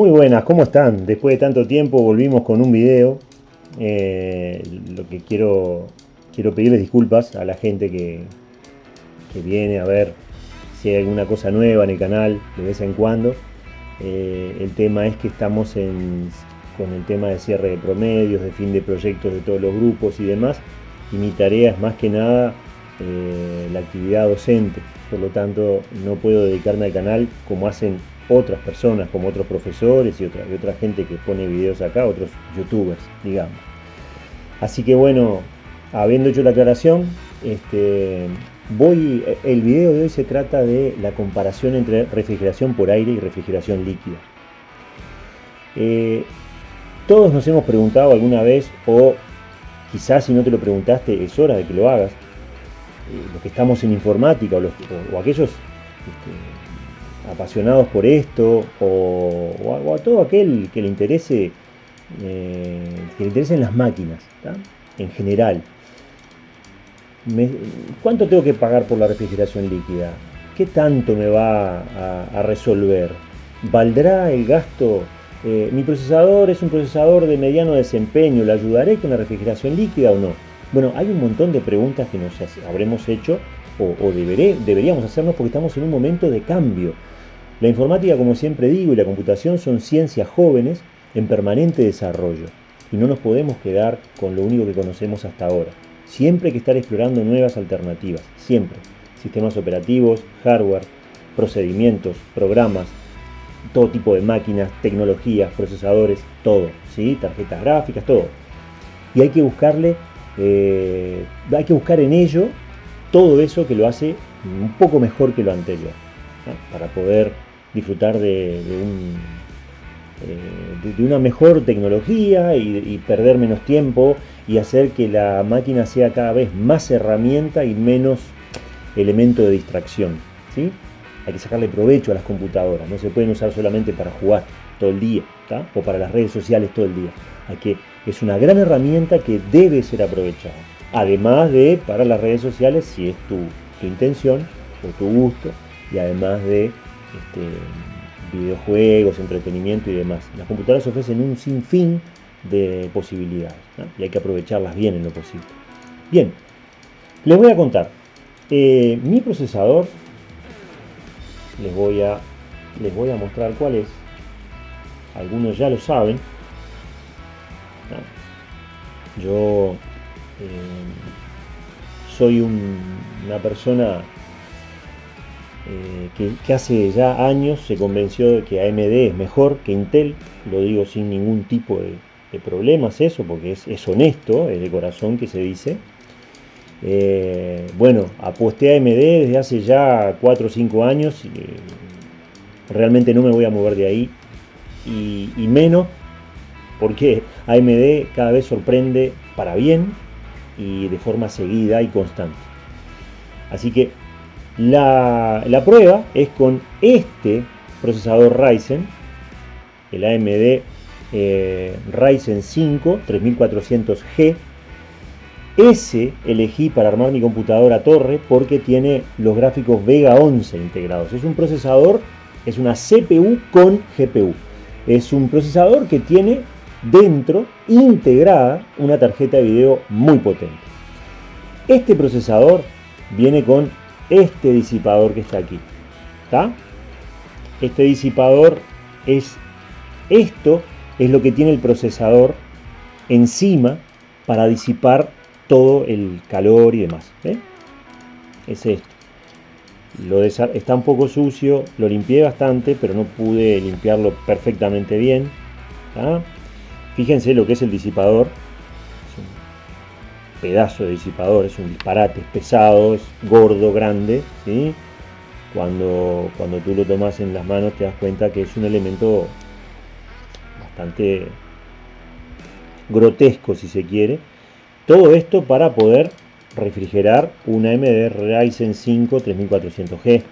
Muy buenas, ¿cómo están? Después de tanto tiempo volvimos con un video. Eh, lo que quiero, quiero pedirles disculpas a la gente que, que, viene a ver si hay alguna cosa nueva en el canal de vez en cuando. Eh, el tema es que estamos con el tema de cierre de promedios, de fin de proyectos de todos los grupos y demás. Y mi tarea es más que nada eh, la actividad docente. Por lo tanto, no puedo dedicarme al canal como hacen otras personas, como otros profesores y otra, otra gente que pone videos acá, otros youtubers, digamos. Así que bueno, habiendo hecho la aclaración, este, voy, el video de hoy se trata de la comparación entre refrigeración por aire y refrigeración líquida. Eh, todos nos hemos preguntado alguna vez, o quizás si no te lo preguntaste, es hora de que lo hagas, eh, los que estamos en informática o, los, o, aquellos este, apasionados por esto o, a, todo aquel que le interese eh, que le interesen las máquinas en general ¿cuánto tengo que pagar por la refrigeración líquida? ¿qué tanto me va a, resolver? ¿valdrá el gasto? Eh, mi procesador es un procesador de mediano desempeño, ¿le ayudaré con la refrigeración líquida o no? Bueno, hay un montón de preguntas que nos habremos hecho o, deberíamos hacernos porque estamos en un momento de cambio. La informática, como siempre digo, y la computación son ciencias jóvenes en permanente desarrollo y no nos podemos quedar con lo único que conocemos hasta ahora. Siempre hay que estar explorando nuevas alternativas, siempre. Sistemas operativos, hardware, procedimientos, programas, todo tipo de máquinas, tecnologías, procesadores, todo, ¿sí? tarjetas gráficas, todo. Y hay que buscarle eh, hay que buscar en ello todo eso que lo hace un poco mejor que lo anterior, para poder disfrutar de, eh, una mejor tecnología y, perder menos tiempo y hacer que la máquina sea cada vez más herramienta y menos elemento de distracción. ¿sí? Hay que sacarle provecho a las computadoras, no se pueden usar solamente para jugar todo el día o para las redes sociales todo el día. Hay que es una gran herramienta que debe ser aprovechada. Además de para las redes sociales, si es tu, intención o tu gusto, y además de este, videojuegos, entretenimiento y demás. Las computadoras ofrecen un sinfín de posibilidades y hay que aprovecharlas bien en lo posible. Bien, les voy a contar. Eh, mi procesador, les voy, a, les voy a mostrar cuál es. Algunos ya lo saben, yo eh, soy una persona eh, que, hace ya años se convenció de que AMD es mejor que Intel, lo digo sin ningún tipo de, problemas eso, porque es, honesto, es de corazón que se dice. Eh, bueno, aposté a AMD desde hace ya 4 o 5 años, realmente no me voy a mover de ahí, y, y menos porque AMD cada vez sorprende para bien y de forma seguida y constante. Así que la, prueba es con este procesador Ryzen, el AMD eh, Ryzen 5 3400G. Ese elegí para armar mi computadora torre porque tiene los gráficos Vega 11 integrados. Es un procesador, es una CPU con GPU. Es un procesador que tiene dentro integrada una tarjeta de video muy potente. Este procesador viene con este disipador que está aquí. Este disipador es esto es lo que tiene el procesador encima para disipar todo el calor y demás. Es esto. Lo está un poco sucio, lo limpié bastante, pero no pude limpiarlo perfectamente bien. Fíjense lo que es el disipador. Es un pedazo de disipador, es un disparate, es pesado, es gordo, grande. ¿sí? Cuando, cuando tú lo tomas en las manos te das cuenta que es un elemento bastante grotesco si se quiere. Todo esto para poder refrigerar una AMD Ryzen 5 3400G.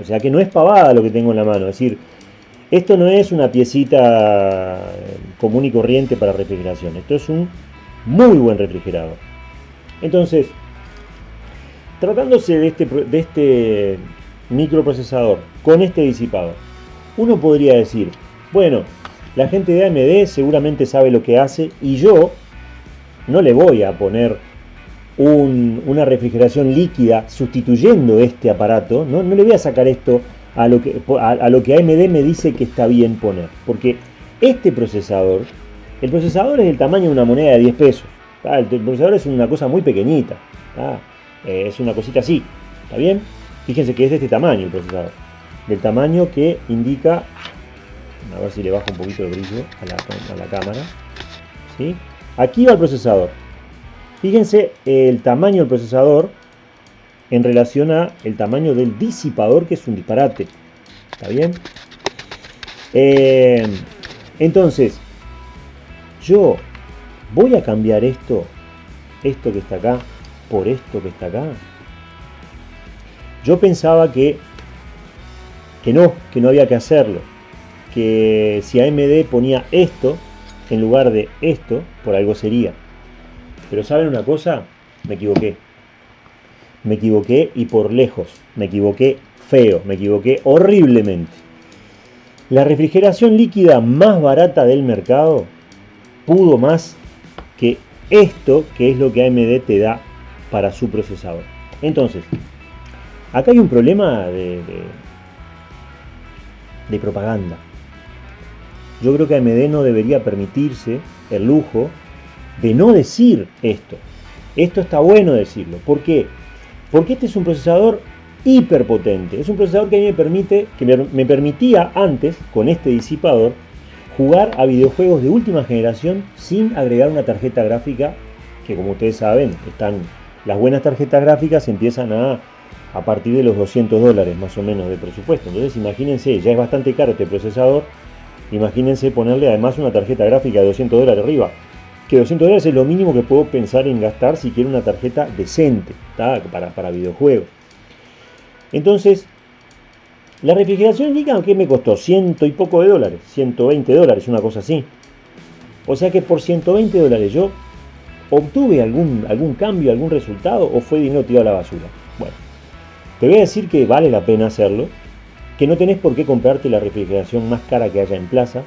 O sea que no es pavada lo que tengo en la mano. Es decir, esto no es una piecita común y corriente para refrigeración. Esto es un muy buen refrigerador. Entonces, tratándose de este, este microprocesador con este disipador, uno podría decir, Bueno, la gente de AMD seguramente sabe lo que hace y yo no le voy a poner una refrigeración líquida sustituyendo este aparato, ¿no? no le voy a sacar esto a lo, que, a, lo que AMD me dice que está bien poner, porque este procesador, el procesador es del tamaño de una moneda de 10 pesos, el, procesador es una cosa muy pequeñita, eh, es una cosita así, ¿está bien? Fíjense que es de este tamaño el procesador, del tamaño que indica, a ver si le bajo un poquito de brillo a la, a la cámara, ¿sí? Aquí va el procesador, Fíjense el tamaño del procesador en relación a el tamaño del disipador, que es un disparate. ¿Está bien? Eh, entonces, yo voy a cambiar esto, esto que está acá, por esto que está acá. Yo pensaba que, que no, que no había que hacerlo. Que si AMD ponía esto en lugar de esto, por algo sería. Pero ¿saben una cosa? Me equivoqué. Me equivoqué y por lejos. Me equivoqué feo. Me equivoqué horriblemente. La refrigeración líquida más barata del mercado pudo más que esto que es lo que AMD te da para su procesador. Entonces, acá hay un problema de, de, propaganda. Yo creo que AMD no debería permitirse el lujo de no decir esto. Esto está bueno decirlo. ¿Por qué? Porque este es un procesador hiperpotente. Es un procesador que a mí me permite, que me, permitía antes, con este disipador, jugar a videojuegos de última generación sin agregar una tarjeta gráfica que como ustedes saben, están las buenas tarjetas gráficas empiezan a a partir de los 200 dólares más o menos de presupuesto. Entonces imagínense, ya es bastante caro este procesador, imagínense ponerle además una tarjeta gráfica de 200 dólares arriba que 200 dólares es lo mínimo que puedo pensar en gastar si quiero una tarjeta decente para, para videojuegos. Entonces, la refrigeración líquida, ¿qué me costó? Ciento y poco de dólares, 120 dólares, una cosa así. O sea que por 120 dólares yo obtuve algún, algún cambio, algún resultado o fue dinero tirado a la basura. Bueno, te voy a decir que vale la pena hacerlo, que no tenés por qué comprarte la refrigeración más cara que haya en plaza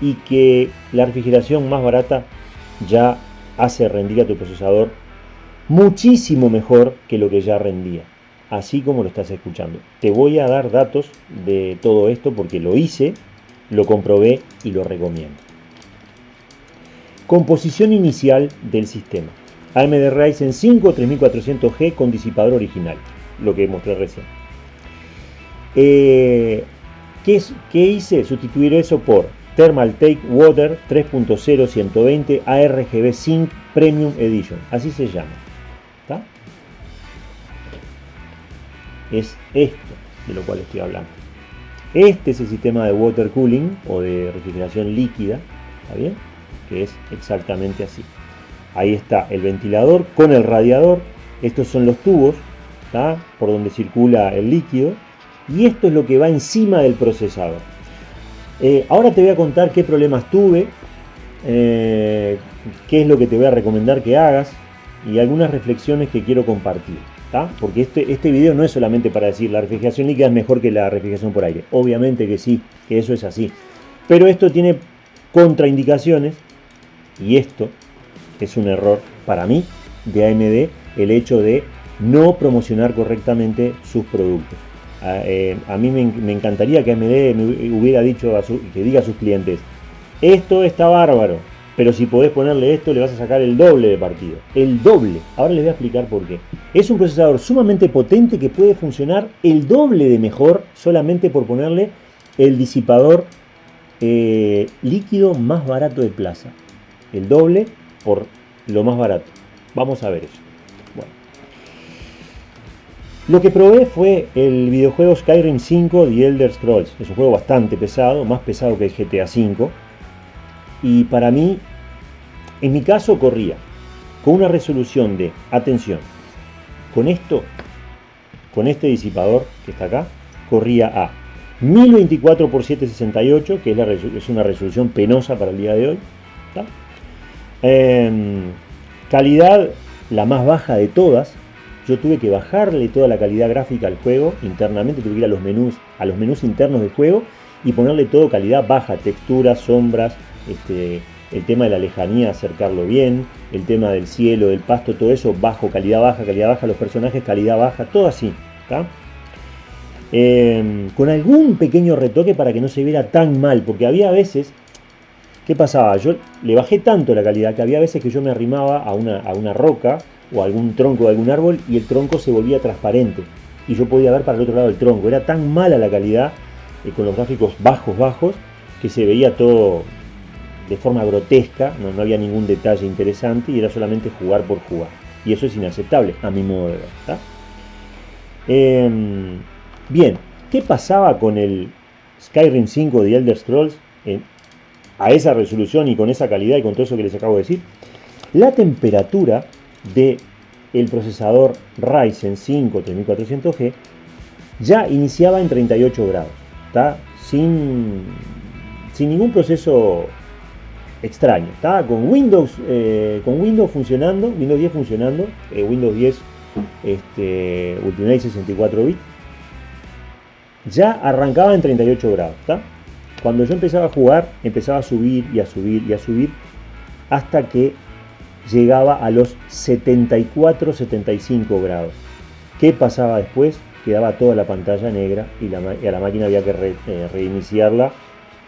y que la refrigeración más barata ya hace rendir a tu procesador muchísimo mejor que lo que ya rendía, así como lo estás escuchando. Te voy a dar datos de todo esto porque lo hice, lo comprobé y lo recomiendo. Composición inicial del sistema. AMD Ryzen 5 3400G con disipador original, lo que mostré recién. Eh, ¿qué, ¿Qué hice? Sustituir eso por Thermal Take Water 3.0 120 ARGB Sync Premium Edition. Así se llama. Es esto de lo cual estoy hablando. Este es el sistema de water cooling o de refrigeración líquida. ¿Está bien? Que es exactamente así. Ahí está el ventilador con el radiador. Estos son los tubos por donde circula el líquido. Y esto es lo que va encima del procesador. Eh, ahora te voy a contar qué problemas tuve, eh, qué es lo que te voy a recomendar que hagas y algunas reflexiones que quiero compartir. Porque este, este video no es solamente para decir la refrigeración líquida es mejor que la refrigeración por aire. Obviamente que sí, que eso es así. Pero esto tiene contraindicaciones y esto es un error para mí de AMD, el hecho de no promocionar correctamente sus productos. Eh, a, mí me, encantaría que AMD me hubiera dicho, a que diga a sus clientes, esto está bárbaro, pero si podés ponerle esto le vas a sacar el doble de partido. El doble. Ahora les voy a explicar por qué. Es un procesador sumamente potente que puede funcionar el doble de mejor solamente por ponerle el disipador eh, líquido más barato de plaza. El doble por lo más barato. Vamos a ver eso. Lo que probé fue el videojuego Skyrim 5 The Elder Scrolls. Es un juego bastante pesado, más pesado que el GTA 5. Y para mí, en mi caso corría con una resolución de, atención, con esto, con este disipador que está acá, corría a 1024 x 768, que es, una resolución penosa para el día de hoy. Em, calidad la más baja de todas, yo tuve que bajarle toda la calidad gráfica al juego internamente, tuve que ir a los menús, a los menús internos del juego y ponerle todo calidad baja, texturas, sombras, este, el tema de la lejanía, acercarlo bien, el tema del cielo, del pasto, todo eso, bajo, calidad baja, calidad baja, los personajes, calidad baja, todo así. Em, con algún pequeño retoque para que no se viera tan mal, porque había veces, ¿qué pasaba? Yo le bajé tanto la calidad que había veces que yo me arrimaba a una, a una roca o algún tronco de algún árbol y el tronco se volvía transparente y yo podía ver para el otro lado del tronco. Era tan mala la calidad eh, con los gráficos bajos, bajos, que se veía todo de forma grotesca, no, no, había ningún detalle interesante y era solamente jugar por jugar. Y eso es inaceptable, a mi modo de ver. Em, bien, ¿qué pasaba con el Skyrim 5 de Elder Scrolls a esa resolución y con esa calidad y con todo eso que les acabo de decir? La temperatura de el procesador Ryzen 5 3400G ya iniciaba en 38 grados, ¿está? Sin, sin ningún proceso extraño. Estaba con Windows, eh, con Windows funcionando, Windows 10 funcionando, eh, Windows 10 este, Ultimate 64 bits. Ya arrancaba en 38 grados. Cuando yo empezaba a jugar, empezaba a subir y a subir y a subir hasta que llegaba a los 74-75 grados. ¿Qué pasaba después? Quedaba toda la pantalla negra y, a la máquina había que eh, reiniciarla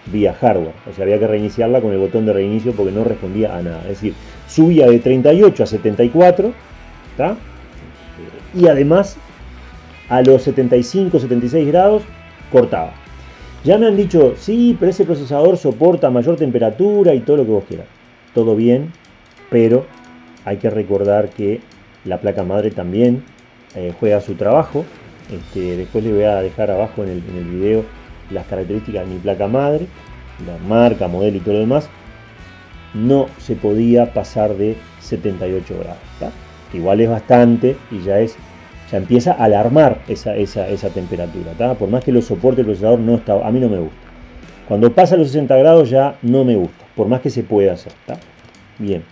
vía hardware. O sea, había que reiniciarla con el botón de reinicio porque no respondía a nada. Es decir, subía de 38 a 74, Y además, a los 75, 76 grados, cortaba. Ya me han dicho, sí, pero ese procesador soporta mayor temperatura y todo lo que vos quieras. Todo bien, pero hay que recordar que la placa madre también eh, juega su trabajo. Este, después le voy a dejar abajo en el, video las características de mi placa madre, la marca, modelo y todo lo demás, no se podía pasar de 78 grados. Igual es bastante y ya es ya empieza a alarmar esa, esa, temperatura. Por más que lo soporte el procesador, no está, a mí no me gusta. Cuando pasa los 60 grados ya no me gusta, por más que se pueda hacer. Bien.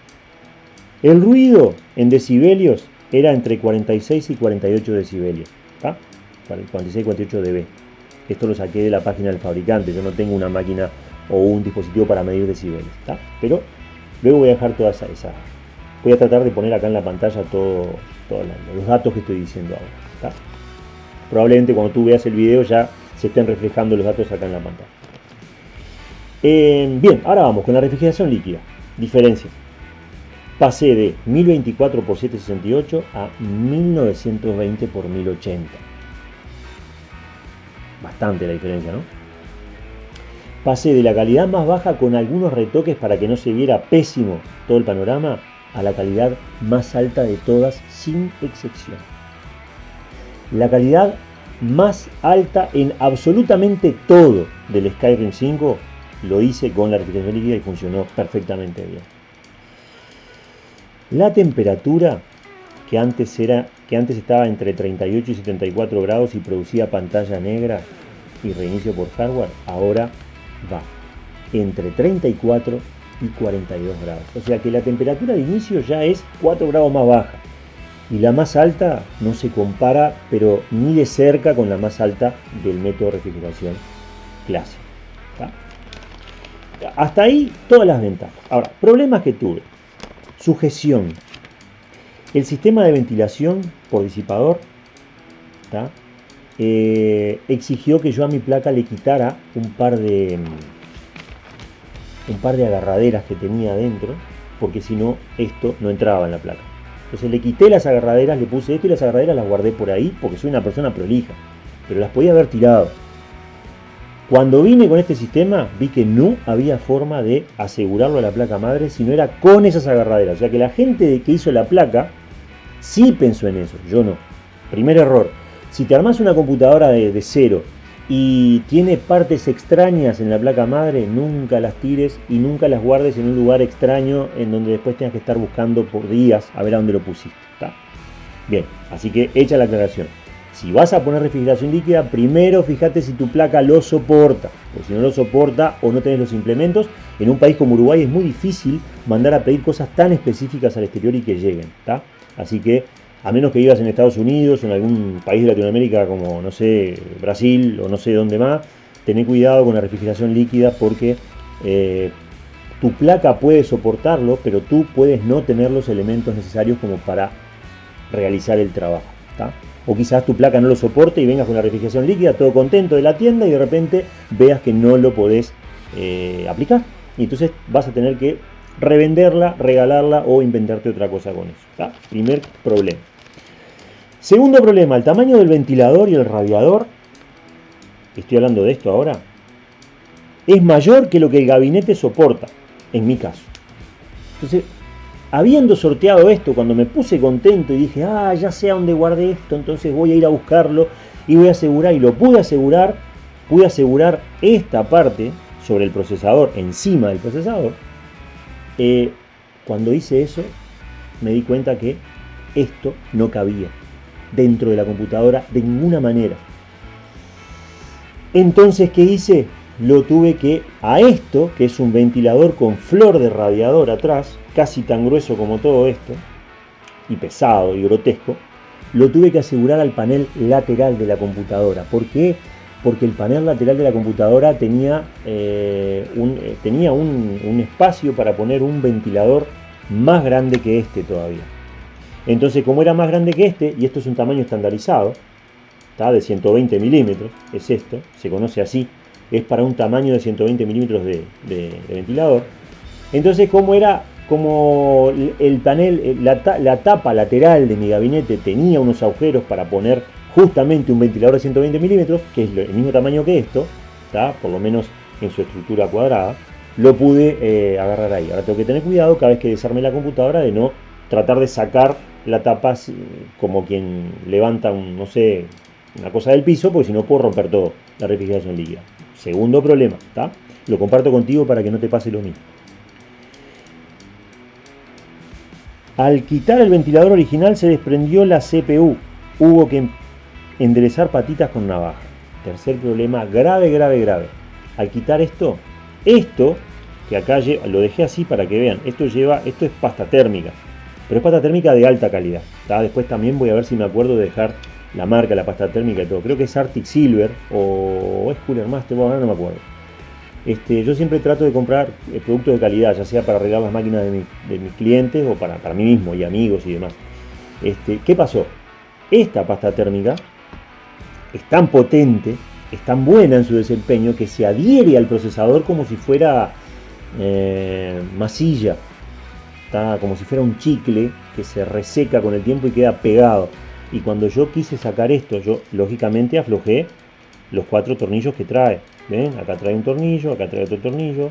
El ruido en decibelios era entre 46 y 48 decibelios. 46 y 48 dB. Esto lo saqué de la página del fabricante, yo no tengo una máquina o un dispositivo para medir decibeles, Pero luego voy a dejar toda esa, esa, Voy a tratar de poner acá en la pantalla todos los datos que estoy diciendo ahora, Probablemente cuando tú veas el video ya se estén reflejando los datos acá en la pantalla. Eh, bien, ahora vamos con la refrigeración líquida. Diferencia. Pasé de 1024 x 768 a 1920 x 1080 bastante la diferencia, ¿no? Pasé de la calidad más baja con algunos retoques para que no se viera pésimo todo el panorama a la calidad más alta de todas sin excepción. La calidad más alta en absolutamente todo del Skyrim 5 lo hice con la refrigeración líquida y funcionó perfectamente bien. La temperatura que antes, era, que antes estaba entre 38 y 74 grados y producía pantalla negra y reinicio por hardware, ahora va entre 34 y 42 grados. O sea que la temperatura de inicio ya es 4 grados más baja. Y la más alta no se compara, pero ni de cerca con la más alta del método de refrigeración clásico. Hasta ahí todas las ventajas. Ahora, problemas que tuve. Sujeción. El sistema de ventilación por disipador eh, exigió que yo a mi placa le quitara un par de un par de agarraderas que tenía adentro, porque si no, esto no entraba en la placa. Entonces le quité las agarraderas, le puse esto y las agarraderas las guardé por ahí, porque soy una persona prolija, pero las podía haber tirado. Cuando vine con este sistema, vi que no había forma de asegurarlo a la placa madre si no era con esas agarraderas. O sea que la gente que hizo la placa sí pensó en eso, yo no. Primer error. Si te armas una computadora de, cero y tiene partes extrañas en la placa madre, nunca las tires y nunca las guardes en un lugar extraño en donde después tengas que estar buscando por días a ver a dónde lo pusiste. Bien, así que echa la aclaración. Si vas a poner refrigeración líquida, primero fíjate si tu placa lo soporta. Porque si no lo soporta o no tenés los implementos, en un país como Uruguay es muy difícil mandar a pedir cosas tan específicas al exterior y que lleguen. Así que a menos que vivas en Estados Unidos o en algún país de Latinoamérica como, no sé, Brasil o no sé dónde más, tené cuidado con la refrigeración líquida porque eh, tu placa puede soportarlo, pero tú puedes no tener los elementos necesarios como para realizar el trabajo. O quizás tu placa no lo soporte y vengas con la refrigeración líquida, todo contento de la tienda y de repente veas que no lo podés eh, aplicar. Y entonces vas a tener que revenderla, regalarla o inventarte otra cosa con eso. Primer problema. Segundo problema, el tamaño del ventilador y el radiador, estoy hablando de esto ahora, es mayor que lo que el gabinete soporta, en mi caso. Entonces, habiendo sorteado esto, cuando me puse contento y dije, ah, ya sé a dónde guardé esto, entonces voy a ir a buscarlo y voy a asegurar, y lo pude asegurar, pude asegurar esta parte sobre el procesador, encima del procesador, eh, cuando hice eso, me di cuenta que esto no cabía dentro de la computadora de ninguna manera. Entonces, ¿qué hice? Lo tuve que, a esto, que es un ventilador con flor de radiador atrás, casi tan grueso como todo esto, y pesado y grotesco, lo tuve que asegurar al panel lateral de la computadora. ¿Por qué? Porque el panel lateral de la computadora tenía, eh, un, eh, tenía un espacio para poner un ventilador más grande que este todavía. Entonces, como era más grande que este, y esto es un tamaño estandarizado, de 120 milímetros, es esto, se conoce así, es para un tamaño de 120 milímetros de, ventilador. Entonces, como era, como el panel, eh, la, tapa lateral de mi gabinete tenía unos agujeros para poner justamente un ventilador de 120 milímetros, que es el mismo tamaño que esto, está por lo menos en su estructura cuadrada, lo pude eh, agarrar ahí. Ahora tengo que tener cuidado cada vez que desarme la computadora de no tratar de sacar la tapa como quien levanta un, no sé, una cosa del piso, porque si no puedo romper todo, la refrigeración líquida. Segundo problema, ¿está? Lo comparto contigo para que no te pase lo mismo. Al quitar el ventilador original se desprendió la CPU. Hubo que enderezar patitas con navaja. Tercer problema, grave, grave, grave. Al quitar esto, esto, que acá lo dejé así para que vean, esto lleva, esto es pasta térmica. Pero es pasta térmica de alta calidad. Después también voy a ver si me acuerdo de dejar la marca, la pasta térmica y todo. Creo que es Arctic Silver o es Cooler Master, bueno, no me acuerdo. Este, yo siempre trato de comprar eh, productos de calidad, ya sea para arreglar las máquinas de, mis clientes o para, para, mí mismo y amigos y demás. Este, ¿Qué pasó? Esta pasta térmica es tan potente, es tan buena en su desempeño que se adhiere al procesador como si fuera eh, masilla está como si fuera un chicle que se reseca con el tiempo y queda pegado. Y cuando yo quise sacar esto, yo lógicamente aflojé los cuatro tornillos que trae. ¿Ven? Acá trae un tornillo, acá trae otro tornillo.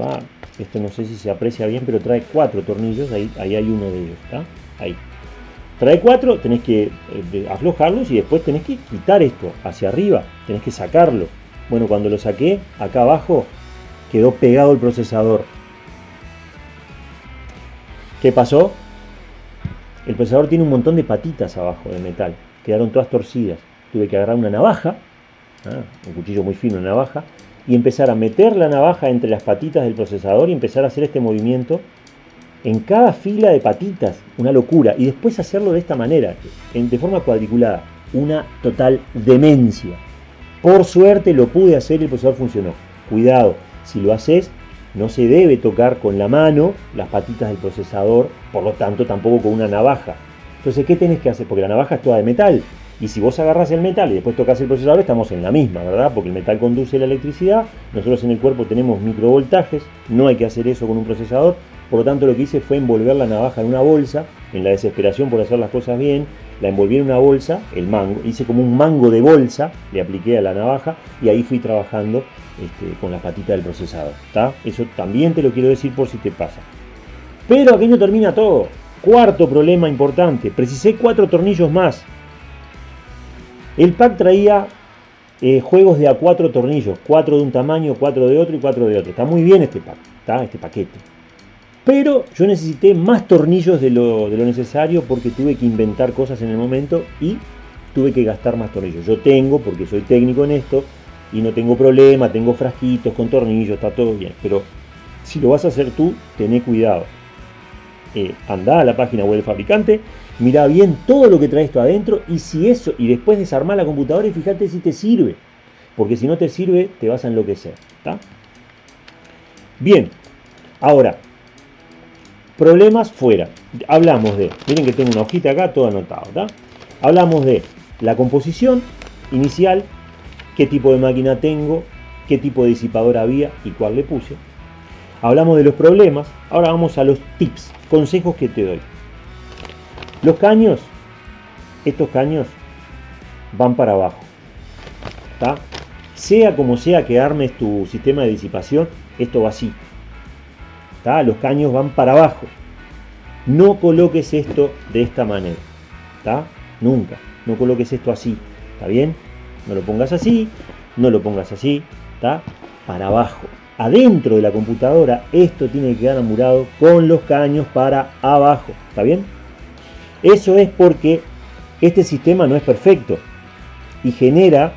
Va, esto no sé si se aprecia bien, pero trae cuatro tornillos, ahí, ahí hay uno de ellos, ¿está? Ahí. Trae cuatro, tenés que eh, aflojarlos y después tenés que quitar esto hacia arriba, tenés que sacarlo. Bueno, cuando lo saqué, acá abajo quedó pegado el procesador. ¿Qué pasó? El procesador tiene un montón de patitas abajo de metal, quedaron todas torcidas. Tuve que agarrar una navaja, ¿ah? un cuchillo muy fino, una navaja, y empezar a meter la navaja entre las patitas del procesador y empezar a hacer este movimiento en cada fila de patitas, una locura, y después hacerlo de esta manera, de forma cuadriculada, una total demencia. Por suerte lo pude hacer y el procesador funcionó. Cuidado, si lo haces, no se debe tocar con la mano las patitas del procesador, por lo tanto tampoco con una navaja. Entonces, ¿qué tenés que hacer? Porque la navaja es toda de metal. Y si vos agarras el metal y después tocas el procesador, estamos en la misma, ¿verdad? Porque el metal conduce la electricidad, nosotros en el cuerpo tenemos microvoltajes, no hay que hacer eso con un procesador, por lo tanto lo que hice fue envolver la navaja en una bolsa, en la desesperación por hacer las cosas bien, la envolví en una bolsa, el mango, hice como un mango de bolsa, le apliqué a la navaja y ahí fui trabajando este, con la patita del procesador. Eso también te lo quiero decir por si te pasa. Pero aquí no termina todo. Cuarto problema importante, precisé cuatro tornillos más. El pack traía eh, juegos de a cuatro tornillos, cuatro de un tamaño, cuatro de otro y cuatro de otro. Está muy bien este pack, ¿está? este paquete. Pero yo necesité más tornillos de lo, necesario porque tuve que inventar cosas en el momento y tuve que gastar más tornillos. Yo tengo, porque soy técnico en esto, y no tengo problema, tengo frasquitos con tornillos, está todo bien. Pero si lo vas a hacer tú, tené cuidado. Eh, anda a la página web del fabricante, mira bien todo lo que trae esto adentro y si eso, y después desarmar la computadora y fíjate si te sirve. porque si no te sirve te vas a enloquecer. Bien, ahora, problemas fuera. Hablamos de, miren que tengo una hojita acá, todo anotado. Hablamos de la composición inicial, qué tipo de máquina tengo, qué tipo de disipador había y cuál le puse. Hablamos de los problemas, ahora vamos a los tips, consejos que te doy. Los caños, estos caños van para abajo. Sea como sea que armes tu sistema de disipación, esto va así. Los caños van para abajo. No coloques esto de esta manera. Nunca. No coloques esto así. ¿Está bien? No lo pongas así, no lo pongas así. ¿Está? Para abajo. Adentro de la computadora esto tiene que quedar amurado con los caños para abajo. ¿Está bien? Eso es porque este sistema no es perfecto y genera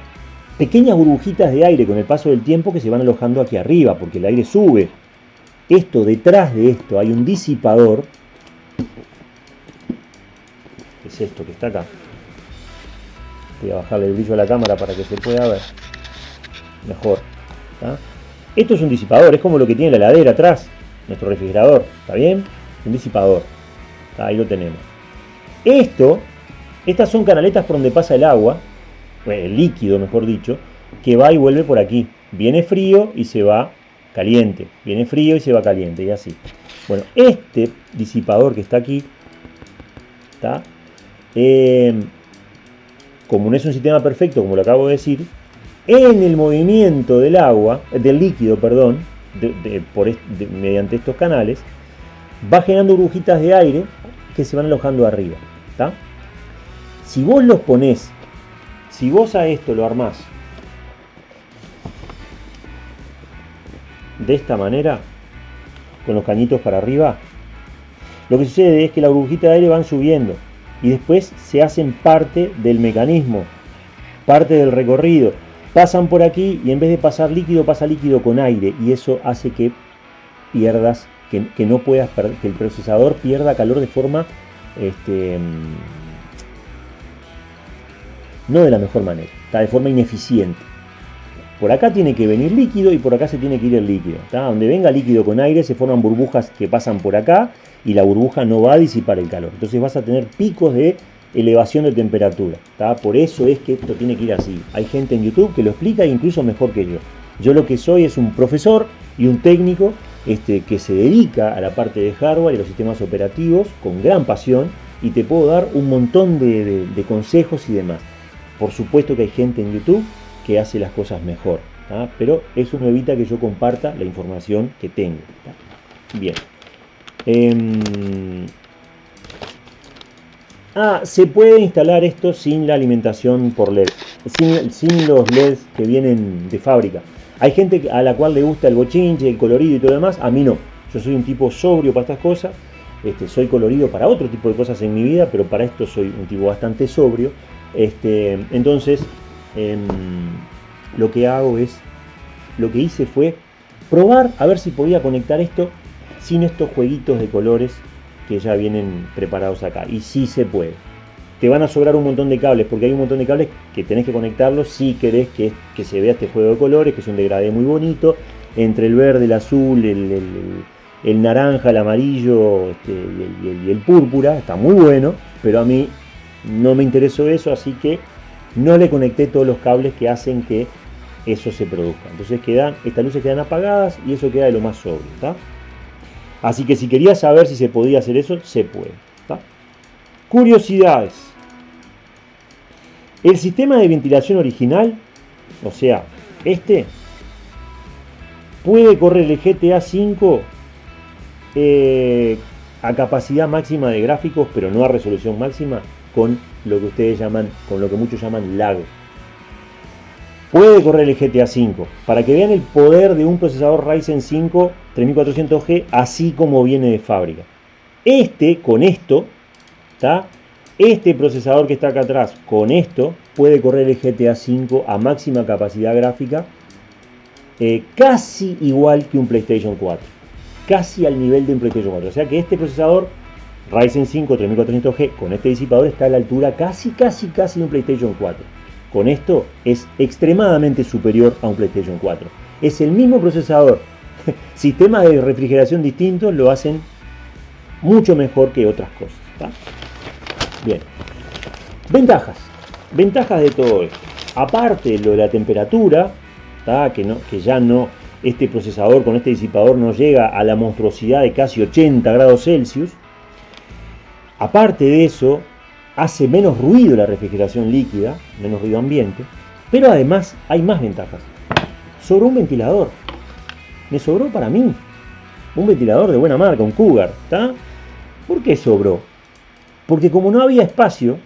pequeñas burbujitas de aire con el paso del tiempo que se van alojando aquí arriba porque el aire sube. Esto, detrás de esto hay un disipador. Es esto que está acá. Voy a bajarle el brillo a la cámara para que se pueda ver mejor. Esto es un disipador, es como lo que tiene la heladera atrás, nuestro refrigerador, ¿está bien? Un disipador. Ahí lo tenemos. Esto, estas son canaletas por donde pasa el agua, el líquido mejor dicho, que va y vuelve por aquí. Viene frío y se va caliente. Viene frío y se va caliente y así. Bueno, este disipador que está aquí, está, em, como no es un sistema perfecto, como lo acabo de decir, en el movimiento del agua, del líquido, perdón, mediante estos canales, va generando burbujitas de aire que se van alojando arriba. Si vos los ponés, si vos a esto lo armás de esta manera, con los cañitos para arriba, lo que sucede es que las burbujitas de aire van subiendo y después se hacen parte del mecanismo, parte del recorrido. Pasan por aquí y en vez de pasar líquido, pasa líquido con aire y eso hace que pierdas, que, no puedas, que el procesador pierda calor de forma este, no de la mejor manera, está de forma ineficiente. Por acá tiene que venir líquido y por acá se tiene que ir el líquido. Donde venga líquido con aire se forman burbujas que pasan por acá y la burbuja no va a disipar el calor. Entonces vas a tener picos de elevación de temperatura. Por eso es que esto tiene que ir así. Hay gente en YouTube que lo explica incluso mejor que yo. Yo lo que soy es un profesor y un técnico este, que se dedica a la parte de hardware y los sistemas operativos con gran pasión y te puedo dar un montón de, consejos y demás. Por supuesto que hay gente en YouTube que hace las cosas mejor, pero eso no evita que yo comparta la información que tengo. Bien. Em, ah, se puede instalar esto sin la alimentación por LED, sin, los LEDs que vienen de fábrica. Hay gente a la cual le gusta el bochinche, el colorido y todo lo demás, a mí no. Yo soy un tipo sobrio para estas cosas, este, soy colorido para otro tipo de cosas en mi vida, pero para esto soy un tipo bastante sobrio. Este, entonces, em, lo que hago es, lo que hice fue probar a ver si podía conectar esto sin estos jueguitos de colores que ya vienen preparados acá. Y sí se puede te van a sobrar un montón de cables, porque hay un montón de cables que tenés que conectarlos si querés que, se vea este juego de colores, que es un degradé muy bonito, entre el verde, el azul, el, naranja, el amarillo este, y, el, púrpura, está muy bueno, pero a mí no me interesó eso, así que no le conecté todos los cables que hacen que eso se produzca. Entonces quedan, estas luces quedan apagadas y eso queda de lo más sobrio. Así que si querías saber si se podía hacer eso, se puede. Curiosidades. El sistema de ventilación original, o sea, este, puede correr el GTA V eh, a capacidad máxima de gráficos, pero no a resolución máxima, con lo que ustedes llaman, con lo que muchos llaman lag. Puede correr el GTA V, para que vean el poder de un procesador Ryzen 5 3400G, así como viene de fábrica. Este, con esto, está este procesador que está acá atrás, con esto, puede correr el GTA V a máxima capacidad gráfica, eh, casi igual que un PlayStation 4. Casi al nivel de un PlayStation 4. O sea que este procesador, Ryzen 5 3400G, con este disipador, está a la altura casi, casi, casi de un PlayStation 4. con esto es extremadamente superior a un PlayStation 4. Es el mismo procesador. Sistemas de refrigeración distintos lo hacen mucho mejor que otras cosas. Bien. Ventajas. Ventajas de todo esto. Aparte lo de la temperatura, que, que ya no, este procesador con este disipador no llega a la monstruosidad de casi 80 grados Celsius. Aparte de eso, hace menos ruido la refrigeración líquida, menos ruido ambiente, pero además hay más ventajas. Sobró un ventilador. Me sobró para mí. Un ventilador de buena marca, un Cougar. ¿Por qué sobró? Porque como no había espacio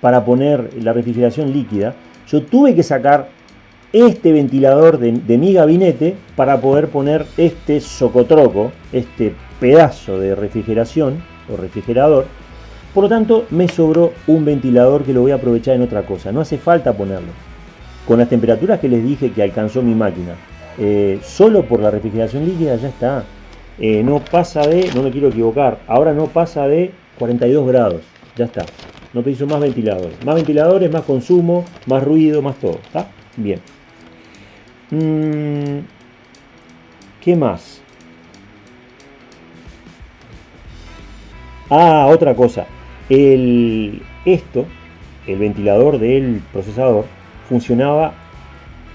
para poner la refrigeración líquida, yo tuve que sacar este ventilador de, de mi gabinete para poder poner este socotroco, este pedazo de refrigeración o refrigerador por lo tanto, me sobró un ventilador que lo voy a aprovechar en otra cosa. No hace falta ponerlo. Con las temperaturas que les dije que alcanzó mi máquina, eh, solo por la refrigeración líquida ya está. Eh, no pasa de, no me quiero equivocar, ahora no pasa de 42 grados. Ya está. No preciso más ventiladores. Más ventiladores, más consumo, más ruido, más todo. ¿Está? Bien. Mm, ¿Qué más? Ah, otra cosa. El, esto, el ventilador del procesador, funcionaba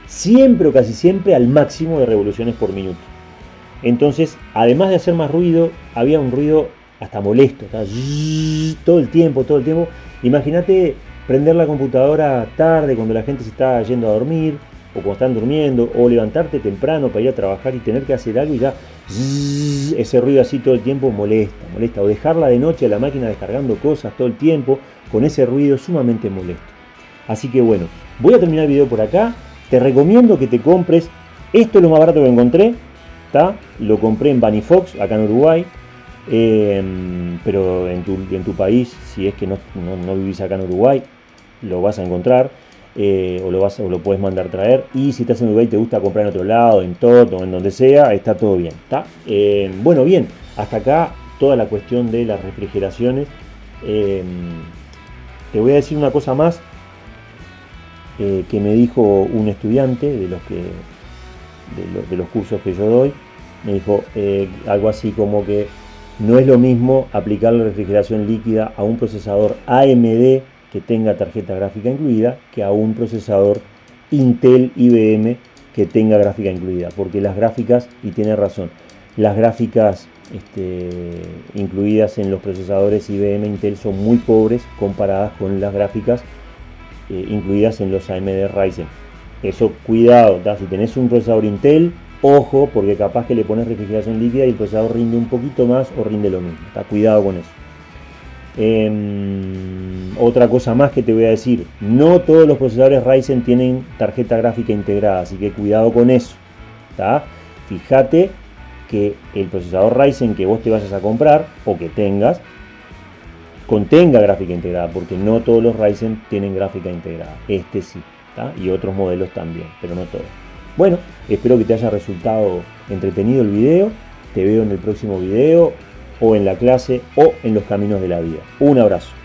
siempre o casi siempre al máximo de revoluciones por minuto. Entonces, además de hacer más ruido, había un ruido hasta molesto, todo el tiempo, todo el tiempo. Imagínate prender la computadora tarde cuando la gente se está yendo a dormir, o cuando están durmiendo, o levantarte temprano para ir a trabajar y tener que hacer algo y ya ese ruido así todo el tiempo molesta, molesta. O dejarla de noche a la máquina descargando cosas todo el tiempo con ese ruido sumamente molesto. Así que bueno, voy a terminar el video por acá. Te recomiendo que te compres, esto es lo más barato que encontré. Lo compré en Bunny Fox, acá en Uruguay. Em, pero en tu, en tu, país, si es que no, no vivís acá en Uruguay, lo vas a encontrar. Eh, o, lo vas, o lo puedes mandar traer. Y si estás en Uruguay y te gusta comprar en otro lado, en todo o en donde sea, está todo bien. ¿está? Eh, bueno, bien, hasta acá toda la cuestión de las refrigeraciones. Eh, te voy a decir una cosa más que me dijo un estudiante de los, que, de, los cursos que yo doy. Me dijo algo así como que no es lo mismo aplicar la refrigeración líquida a un procesador AMD que tenga tarjeta gráfica incluida que a un procesador Intel IBM que tenga gráfica incluida, porque las gráficas, y tiene razón, las gráficas este, incluidas en los procesadores IBM Intel son muy pobres comparadas con las gráficas eh, incluidas en los AMD Ryzen. Eso, cuidado, si tenés un procesador Intel, ojo, porque capaz que le pones refrigeración líquida y el procesador rinde un poquito más o rinde lo mismo. Cuidado con eso. Em, otra cosa más que te voy a decir, no todos los procesadores Ryzen tienen tarjeta gráfica integrada, así que cuidado con eso. Fíjate que el procesador Ryzen que vos te vayas a comprar o que tengas contenga gráfica integrada, porque no todos los Ryzen tienen gráfica integrada. Este sí, y otros modelos también, pero no todos. Bueno, espero que te haya resultado entretenido el video. Te veo en el próximo video o en la clase o en los caminos de la vida. Un abrazo.